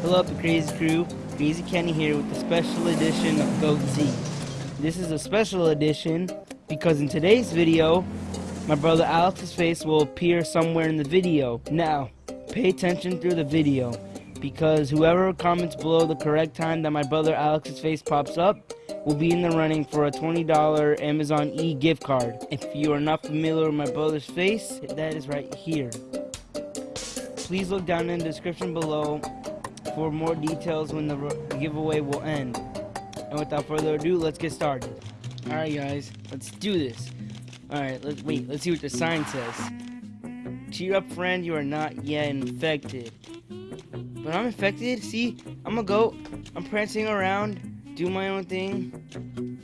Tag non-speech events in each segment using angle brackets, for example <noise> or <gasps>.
Hello up the Crazy Crew, Crazy Kenny here with the special edition of GoatZ. This is a special edition because in today's video, my brother Alex's face will appear somewhere in the video. Now, pay attention through the video because whoever comments below the correct time that my brother Alex's face pops up will be in the running for a $20 Amazon e gift card. If you are not familiar with my brother's face, that is right here. Please look down in the description below for more details when the giveaway will end. And without further ado, let's get started. Alright guys, let's do this. Alright, let's wait, let's see what the sign says. Cheer up friend, you are not yet infected. But I'm infected, see? I'm a goat. I'm prancing around, do my own thing.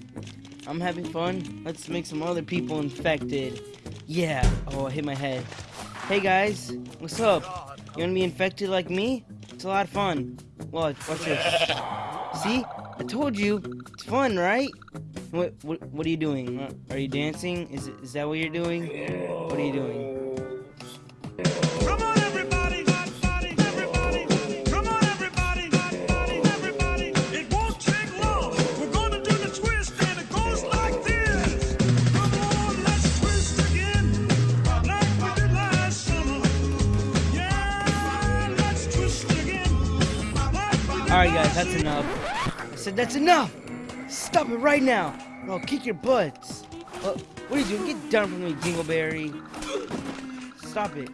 I'm having fun. Let's make some other people infected. Yeah. Oh, I hit my head. Hey guys, what's up? You wanna be infected like me? It's a lot of fun. Watch, watch this. See? I told you. It's fun, right? What, what, what are you doing? Are you dancing? Is, is that what you're doing? What are you doing? Alright guys, that's enough. I said that's enough! Stop it right now! I'll kick your butts! Uh, what are you doing? Get down from me, Dingleberry! Stop it.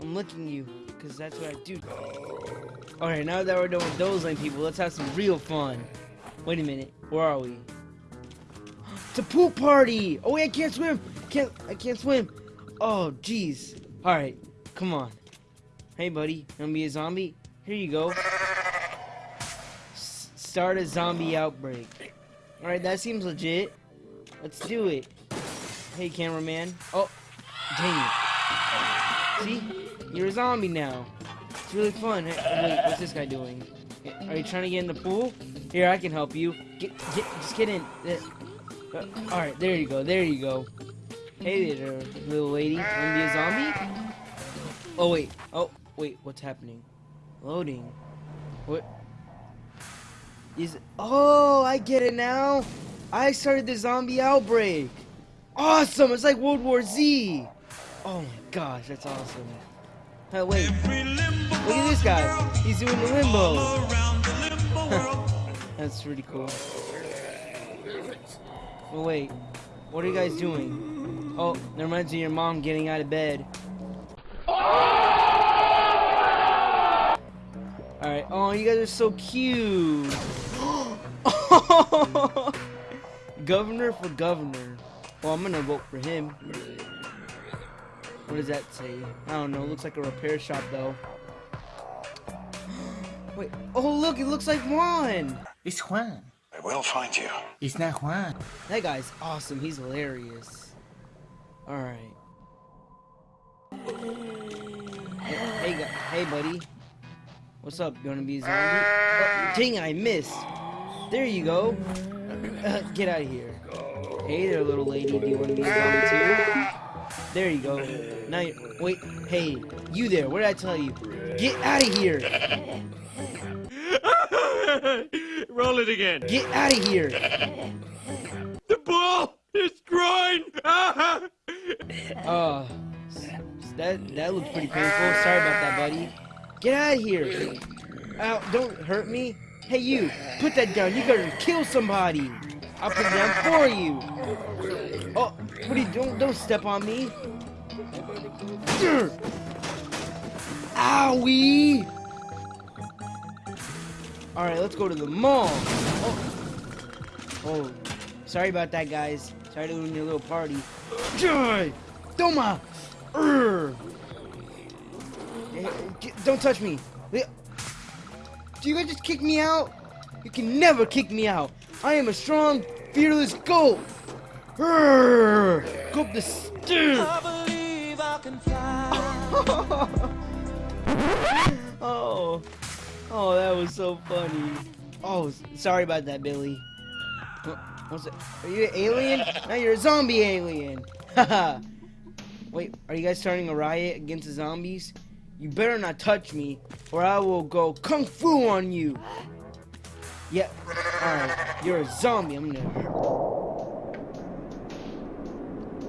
I'm licking you, because that's what I do. Alright, now that we're done with those lame people, let's have some real fun. Wait a minute, where are we? It's a pool party! Oh wait, I can't swim! Can't I can't swim! Oh jeez. Alright, come on. Hey, buddy, wanna be a zombie? Here you go. S start a zombie outbreak. Alright, that seems legit. Let's do it. Hey, cameraman. Oh, dang it. See? You're a zombie now. It's really fun. Hey, wait, what's this guy doing? Are you trying to get in the pool? Here, I can help you. Get, get, just get in. Uh, uh Alright, there you go, there you go. Hey there, little lady. Wanna be a zombie? Oh, wait. Oh, Wait, what's happening? Loading. What? Is oh, I get it now. I started the zombie outbreak. Awesome! It's like World War Z. Oh my gosh, that's awesome. Hey, wait. Look at this guy. He's doing the limbo. <laughs> that's pretty cool. Oh wait. What are you guys doing? Oh, that reminds me of your mom getting out of bed. Ah! Alright. Oh, you guys are so cute. <gasps> governor for governor. Well, I'm gonna vote for him. What does that say? I don't know. It looks like a repair shop, though. <gasps> Wait. Oh, look. It looks like Juan. It's Juan. I will find you. It's not Juan. That guy's awesome. He's hilarious. Alright. Hey, hey, hey, buddy. What's up? You wanna be a zombie? Oh, dang I missed. There you go. Uh, get out of here. Hey there, little lady. Do you wanna be a zombie too? There you go. Now, you, wait. Hey, you there? What did I tell you? Get out of here. <laughs> Roll it again. Get out of here. The ball is groin. <laughs> uh, that that looks pretty painful. Sorry about that, buddy. Get out of here! Ow, don't hurt me! Hey you! Put that down! You gotta kill somebody! I'll put it down for you! Oh, what are you doing? Don't step on me! Owie! Alright, let's go to the mall! Oh. oh, sorry about that, guys. Sorry to ruin your little party. Toma! Urgh. Don't touch me. Do you guys just kick me out? You can never kick me out. I am a strong, fearless goat. Go up the stairs. <laughs> oh, oh, that was so funny. Oh, sorry about that, Billy. What's it? Are you an alien? Now you're a zombie alien. Haha. <laughs> Wait, are you guys starting a riot against the zombies? You better not touch me, or I will go kung fu on you. Yeah, alright, you're a zombie, I'm gonna.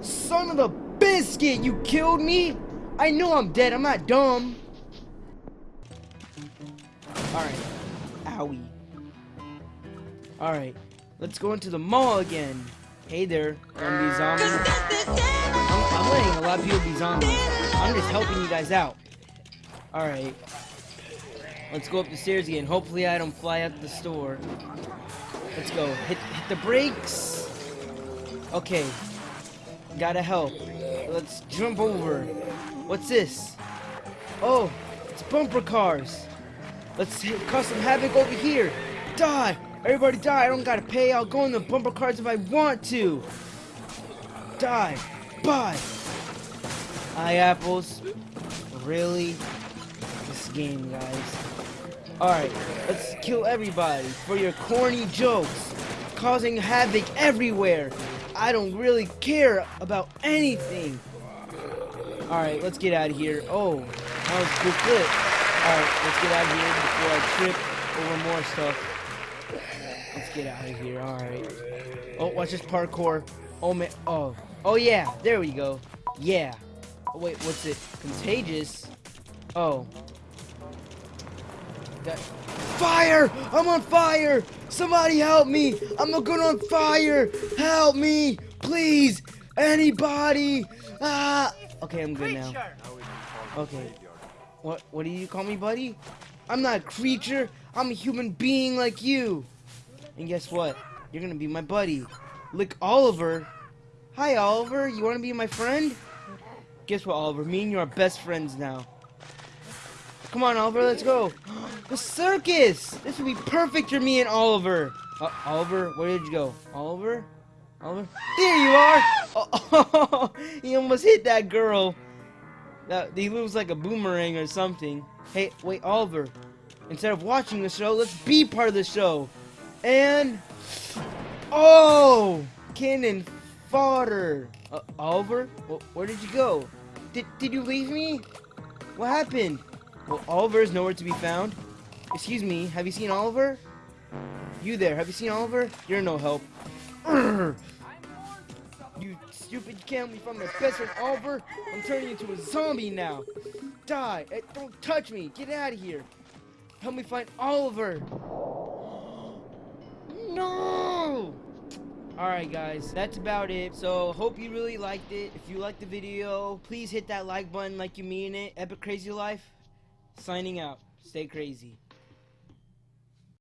Son of a biscuit, you killed me? I know I'm dead, I'm not dumb. Alright, owie. Alright, let's go into the mall again. Hey there, zombie zombie. I'm, I'm letting a lot of people be zombies. I'm just helping you guys out. Alright. Let's go up the stairs again. Hopefully I don't fly out the store. Let's go. Hit, hit the brakes. Okay. Gotta help. Let's jump over. What's this? Oh, it's bumper cars. Let's cause some havoc over here. Die! Everybody die! I don't gotta pay. I'll go in the bumper cars if I want to. Die! Bye! Eye apples. Really? Game, guys. Alright, let's kill everybody for your corny jokes, causing havoc everywhere. I don't really care about anything. Alright, let's get out of here. Oh, that was a good flip. Alright, let's get out of here before I trip over more stuff. Let's get out of here, alright. Oh, watch this parkour. Oh, man. Oh. Oh, yeah. There we go. Yeah. Oh, wait, what's it? Contagious? Oh. That fire! I'm on fire! Somebody help me! I'm going on fire! Help me! Please! Anybody! Ah! Okay, I'm good now. Okay. What what do you call me, buddy? I'm not a creature. I'm a human being like you. And guess what? You're gonna be my buddy. Lick Oliver. Hi, Oliver. You wanna be my friend? Guess what, Oliver? Me and you are best friends now. Come on, Oliver, let's go. The circus! This would be perfect for me and Oliver. Uh, Oliver, where did you go? Oliver? Oliver? There you are! Oh, <laughs> he almost hit that girl. That He moves like a boomerang or something. Hey, wait, Oliver. Instead of watching the show, let's be part of the show. And... Oh! Cannon fodder. Uh, Oliver? Well, where did you go? Did, did you leave me? What happened? Well, Oliver is nowhere to be found. Excuse me, have you seen Oliver? You there, have you seen Oliver? You're no help. <clears throat> You stupid can't leave from my best friend Oliver. I'm turning into a zombie now. Die. Hey, don't touch me. Get out of here. Help me find Oliver. <gasps> No! Alright guys, that's about it. So, hope you really liked it. If you liked the video, please hit that like button like you mean it. Epic Crazy Life, signing out. Stay crazy.